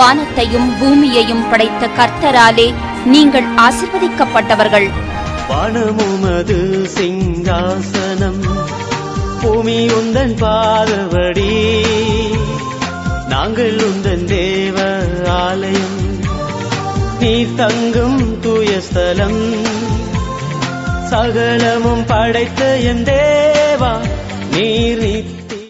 வானத்தையும் பூமியையும் படைத்த கர்த்தராலே நீங்கள் ஆசிர்வதிக்கப்பட்டவர்கள். வானமுமது சிங்காசனம் பூமி உந்தன் பாதவடி நாங்கள் உந்தன் தேவ ஆலயம் நீ தங்கும் தூயஸ்தலம் சகலமும் படைத்த என் தேவா நீர்